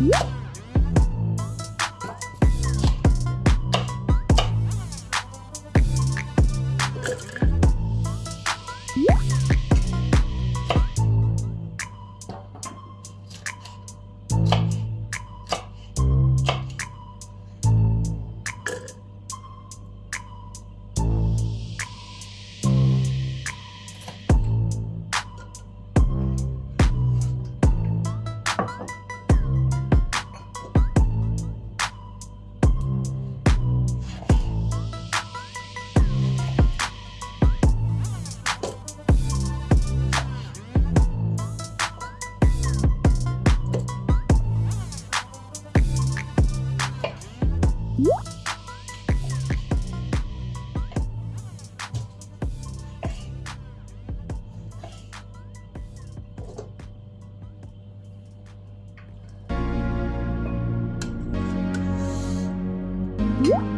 Bye. Thank mm. you.